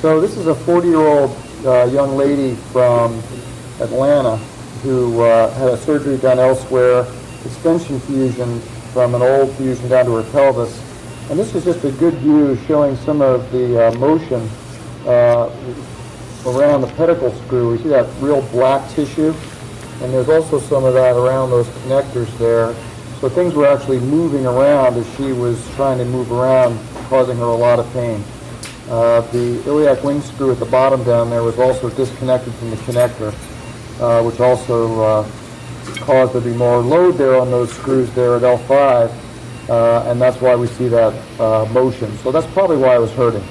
So this is a 40-year-old uh, young lady from Atlanta who uh, had a surgery done elsewhere, extension fusion from an old fusion down to her pelvis. And this is just a good view showing some of the uh, motion uh, around the pedicle screw. We see that real black tissue, and there's also some of that around those connectors there. So things were actually moving around as she was trying to move around, causing her a lot of pain. Uh, the iliac wing screw at the bottom down there was also disconnected from the connector, uh, which also uh, caused there to be more load there on those screws there at L5, uh, and that's why we see that uh, motion. So that's probably why I was hurting.